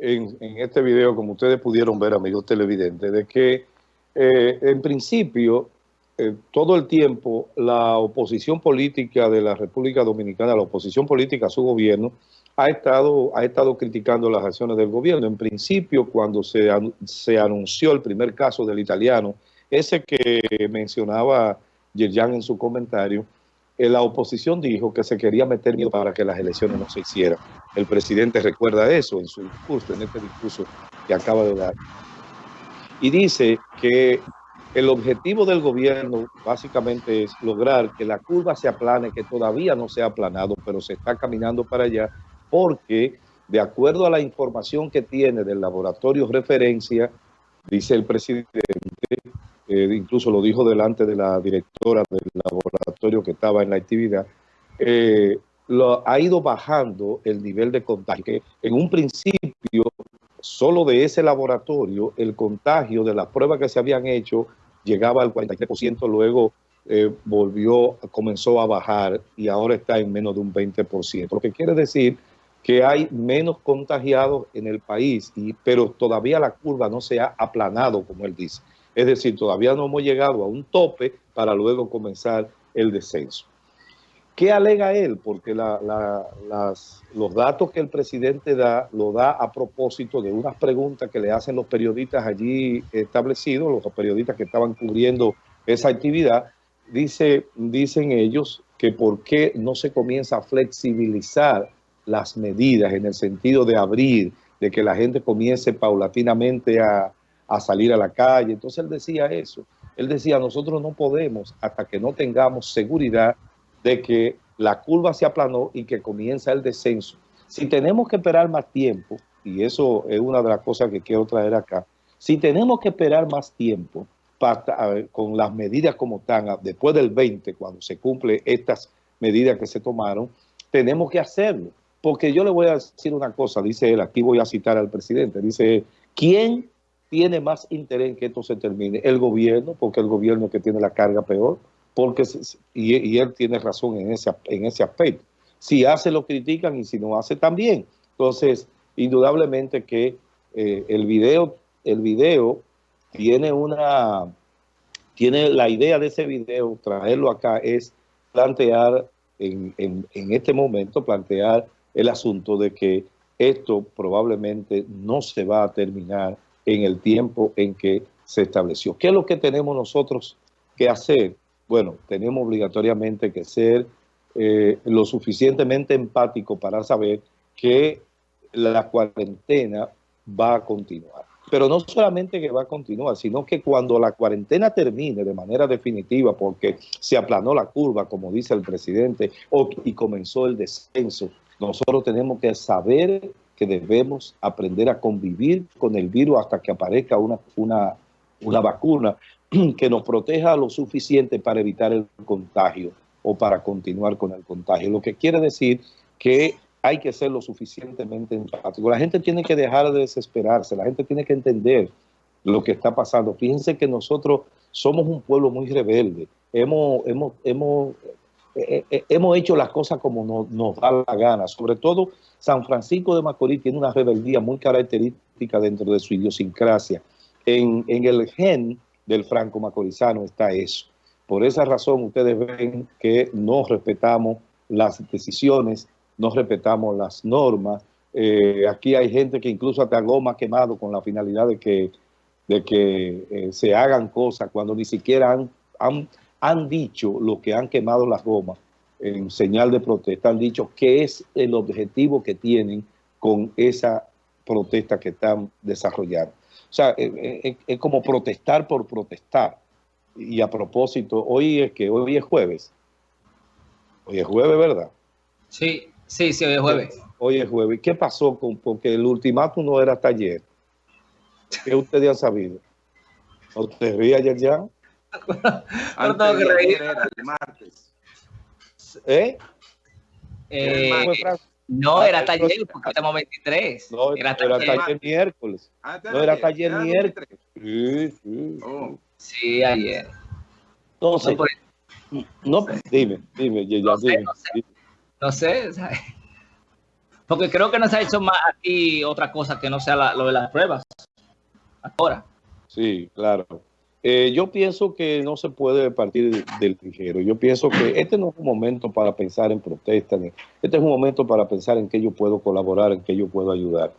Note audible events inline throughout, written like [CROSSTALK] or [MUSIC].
en, este video, como ustedes pudieron ver, amigos televidentes, de que eh, en principio, eh, todo el tiempo, la oposición política de la República Dominicana, la oposición política a su gobierno, ha estado, ha estado criticando las acciones del gobierno. En principio, cuando se, se anunció el primer caso del italiano, ese que mencionaba Yerjan en su comentario, la oposición dijo que se quería meter miedo para que las elecciones no se hicieran. El presidente recuerda eso en su discurso, en este discurso que acaba de dar. Y dice que el objetivo del gobierno básicamente es lograr que la curva se aplane, que todavía no se ha aplanado, pero se está caminando para allá, porque de acuerdo a la información que tiene del laboratorio referencia, dice el presidente, eh, incluso lo dijo delante de la directora del laboratorio que estaba en la actividad, eh, ha ido bajando el nivel de contagio. Que en un principio, solo de ese laboratorio, el contagio de las pruebas que se habían hecho llegaba al 43%, luego eh, volvió, comenzó a bajar y ahora está en menos de un 20%. Lo que quiere decir que hay menos contagiados en el país, y, pero todavía la curva no se ha aplanado, como él dice. Es decir, todavía no hemos llegado a un tope para luego comenzar el descenso. ¿Qué alega él? Porque los datos que el presidente da, lo da a propósito de unas preguntas que le hacen los periodistas allí establecidos, los periodistas que estaban cubriendo esa actividad, dice, dicen ellos que por qué no se comienza a flexibilizar las medidas en el sentido de abrir, de que la gente comience paulatinamente a, a salir a la calle. Entonces él decía eso. Él decía, nosotros no podemos hasta que no tengamos seguridad de que la curva se aplanó y que comienza el descenso. Si tenemos que esperar más tiempo, y eso es una de las cosas que quiero traer acá, si tenemos que esperar más tiempo para, con las medidas como están, después del 20, cuando se cumple estas medidas que se tomaron, tenemos que hacerlo. Porque yo le voy a decir una cosa, dice él, aquí voy a citar al presidente, dice, ¿quién tiene más interés en que esto se termine? El gobierno, porque el gobierno que tiene la carga peor, porque y, él tiene razón en ese, en ese aspecto. Si hace lo critican y si no hace también. Entonces, indudablemente que eh, el video, el video tiene una, tiene la idea de ese video, traerlo acá es plantear en, en, en este momento, plantear el asunto de que esto probablemente no se va a terminar en el tiempo en que se estableció. ¿Qué es lo que tenemos nosotros que hacer? Bueno, tenemos obligatoriamente que ser eh, lo suficientemente empático para saber que la cuarentena va a continuar. Pero no solamente que va a continuar, sino que cuando la cuarentena termine de manera definitiva, porque se aplanó la curva, como dice el presidente, y comenzó el descenso, nosotros tenemos que saber que debemos aprender a convivir con el virus hasta que aparezca una, una, una vacuna que nos proteja lo suficiente para evitar el contagio o para continuar con el contagio. Lo que quiere decir que hay que ser lo suficientemente empático. La gente tiene que dejar de desesperarse, la gente tiene que entender lo que está pasando. Fíjense que nosotros somos un pueblo muy rebelde. Hemos, hemos, hemos eh, eh, hemos hecho las cosas como nos, da la gana. Sobre todo, San Francisco de Macorís tiene una rebeldía muy característica dentro de su idiosincrasia. En, el gen del franco macorizano está eso. Por esa razón ustedes ven que no respetamos las decisiones, no respetamos las normas. Eh, aquí hay gente que incluso hasta goma quemado con la finalidad de que, de que se hagan cosas cuando ni siquiera han dicho, lo que han quemado las gomas en señal de protesta, han dicho qué es el objetivo que tienen con esa protesta que están desarrollando. O sea, eh, eh, es, como protestar por protestar. Y a propósito, hoy es que hoy es jueves. Hoy es jueves, ¿verdad? Sí, sí, sí, hoy es jueves. Hoy es jueves. ¿Qué pasó con porque el ultimátum no era hasta ayer? ¿Qué ustedes han sabido? ¿No te ríe ayer ya? No tengo que reír. Era el martes. ¿Eh? eh no, era taller, porque estamos 23. No, era taller, miércoles. Ah, no, era taller miércoles. Sí, sí. Oh. Sí, ayer. Entonces, no, dime, dime, ya, no dime. Sé, no sé, no sé Porque creo que no se ha hecho más aquí otra cosa que no sea lo de las pruebas. Ahora. Sí, claro. Eh, yo pienso que no se puede partir del ligero. Yo pienso que este no es un momento para pensar en protestas. Este es un momento para pensar en qué yo puedo colaborar, en qué yo puedo ayudar.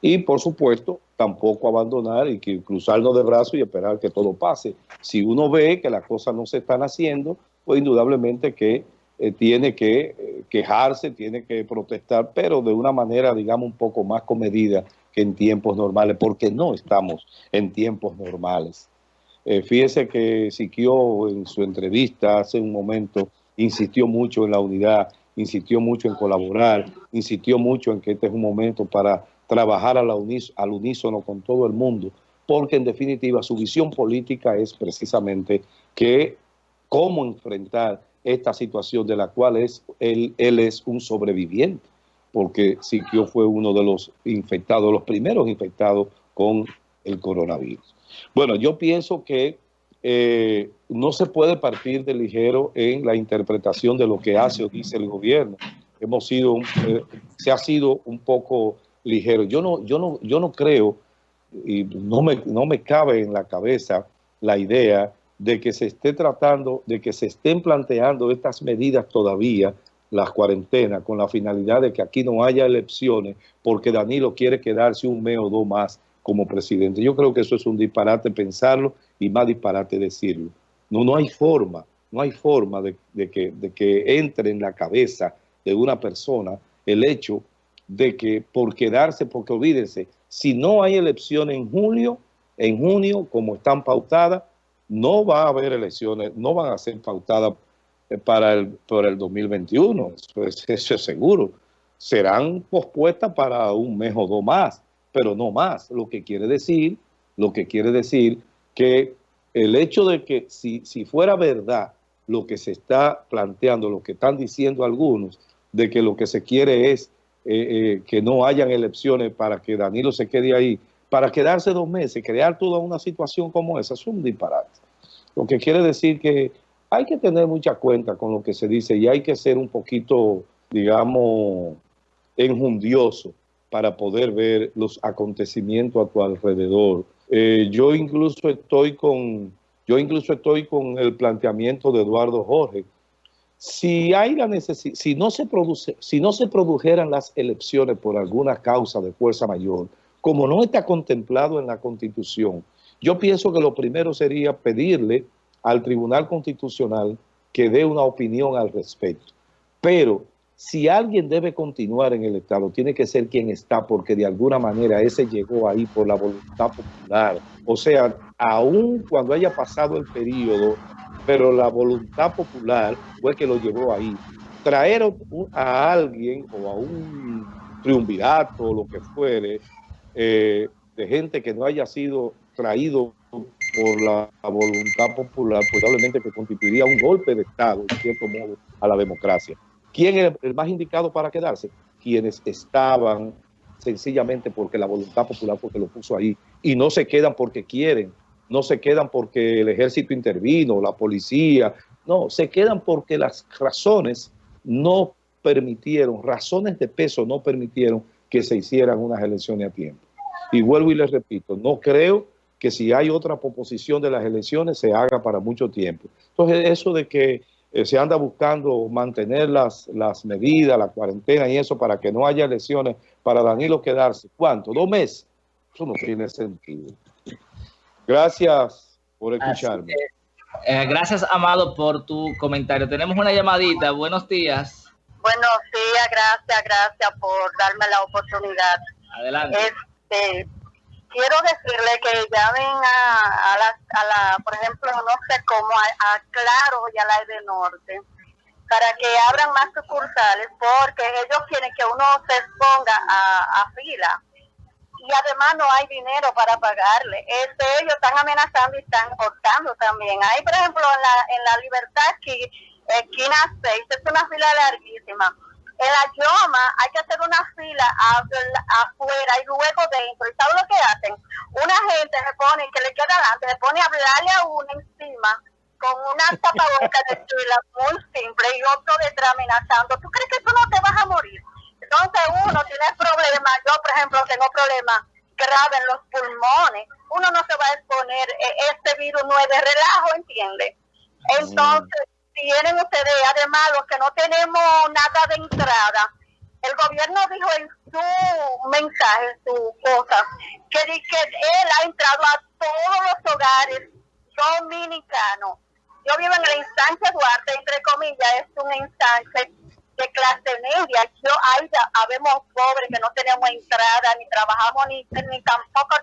Y, por supuesto, tampoco abandonar y que cruzarnos de brazos y esperar que todo pase. Si uno ve que las cosas no se están haciendo, pues indudablemente que eh, tiene que eh, quejarse, tiene que protestar, pero de una manera, digamos, un poco más comedida que en tiempos normales, porque no estamos en tiempos normales. Eh, fíjese que Siquio en su entrevista hace un momento insistió mucho en la unidad, insistió mucho en colaborar, insistió mucho en que este es un momento para trabajar al unísono con todo el mundo, porque en definitiva su visión política es precisamente que cómo enfrentar esta situación de la cual es, él, él es un sobreviviente, porque Siquio fue uno de los infectados, los primeros infectados con el coronavirus. Bueno, yo pienso que eh, no se puede partir de ligero en la interpretación de lo que hace o dice el gobierno. Hemos sido, eh, se ha sido un poco ligero. Yo no, yo no, yo no creo, y no me, no me cabe en la cabeza la idea de que se esté tratando, de que se estén planteando estas medidas todavía, las cuarentenas, con la finalidad de que aquí no haya elecciones, porque Danilo quiere quedarse un mes o dos más como presidente. Yo creo que eso es un disparate pensarlo y más disparate decirlo. No, no hay forma, no hay forma de, que, entre en la cabeza de una persona el hecho de que por quedarse, porque olvídense, si no hay elecciones en julio, en junio, como están pautadas, no va a haber elecciones, no van a ser pautadas eh, para el, por el 2021, [LAUGHS] eso es, seguro. Serán pospuestas para un mes o dos más, pero no más. Lo que quiere decir, lo que quiere decir que el hecho de que si, si fuera verdad lo que se está planteando, lo que están diciendo algunos, de que lo que se quiere es eh, eh, que no hayan elecciones para que Danilo se quede ahí, para quedarse dos meses, crear toda una situación como esa, es un disparate. Lo que quiere decir que hay que tener mucha cuenta con lo que se dice y hay que ser un poquito, digamos, enjundioso para poder ver los acontecimientos a tu alrededor. Eh, yo incluso estoy con yo incluso estoy con el planteamiento de Eduardo Jorge. Si hay la si no se produce, si no se produjeran las elecciones por alguna causa de fuerza mayor, como no está contemplado en la Constitución, yo pienso que lo primero sería pedirle al Tribunal Constitucional que dé una opinión al respecto. Pero si alguien debe continuar en el Estado, tiene que ser quien está, porque de alguna manera ese llegó ahí por la voluntad popular. O sea, aún cuando haya pasado el periodo, pero la voluntad popular fue que lo llevó ahí. Traer a alguien o a un triunvirato o lo que fuere, eh, de gente que no haya sido traído por la voluntad popular, probablemente que constituiría un golpe de Estado, en cierto modo, a la democracia. ¿Quién es el más indicado para quedarse? Quienes estaban sencillamente porque la voluntad popular porque lo puso ahí y no se quedan porque quieren, no se quedan porque el ejército intervino, la policía, no, se quedan porque las razones no permitieron, razones de peso no permitieron que se hicieran unas elecciones a tiempo. Y vuelvo y les repito, no creo que si hay otra proposición de las elecciones se haga para mucho tiempo. Entonces, eso de que eh, se anda buscando mantener las, las medidas, la cuarentena y eso para que no haya elecciones, para Danilo quedarse, ¿cuánto? ¿Dos meses? Eso no tiene sentido. Gracias por escucharme. Eh, gracias, Amado, por tu comentario. Tenemos una llamadita. Buenos días. Buenos días, gracias, gracias por darme la oportunidad. Adelante. Este, quiero decirle que llamen a, a, la, a la, por ejemplo, no sé cómo, a, Claro y a la de Norte, para que abran más sucursales, porque ellos quieren que uno se exponga a, fila. Y además no hay dinero para pagarle. Este, ellos están amenazando y están cortando también. Hay, por ejemplo, en la, en la Libertad, aquí, esquina 6, es una fila larguísima en la Yoma hay que hacer una fila afuera y luego dentro. ¿Y sabes lo que hacen? Una gente se pone, que le queda adelante, se pone a hablarle a uno encima con una tapabocas de fila muy simple y otro detrás amenazando. ¿Tú crees que tú no te vas a morir? Entonces uno tiene problemas, yo por ejemplo tengo problemas graves en los pulmones, uno no se va a exponer, e, este virus no es de relajo, ¿entiende? Entonces, tienen ustedes, además los que no tenemos nada de entrada, el gobierno dijo en su mensaje, en su cosa, que, que él ha entrado a todos los hogares dominicanos. Yo vivo en la instancia Duarte, entre comillas, es un instancia de clase media. Yo, ahí habemos pobres que no tenemos entrada, ni trabajamos, ni, ni tampoco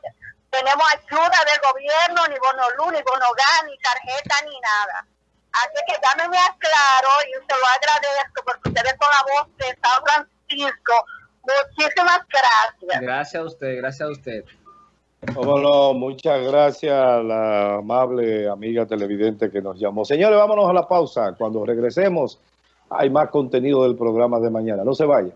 tenemos ayuda del gobierno, ni bono luz, ni bono ni tarjeta, ni nada. Así que llámeme a Claro y se lo agradezco porque ustedes con la voz de San Francisco. Muchísimas gracias. Gracias a usted, gracias a usted. Cómo muchas gracias a la amable amiga televidente que nos llamó. Señores, vámonos a la pausa. Cuando regresemos, hay más contenido del programa de mañana. No se vayan.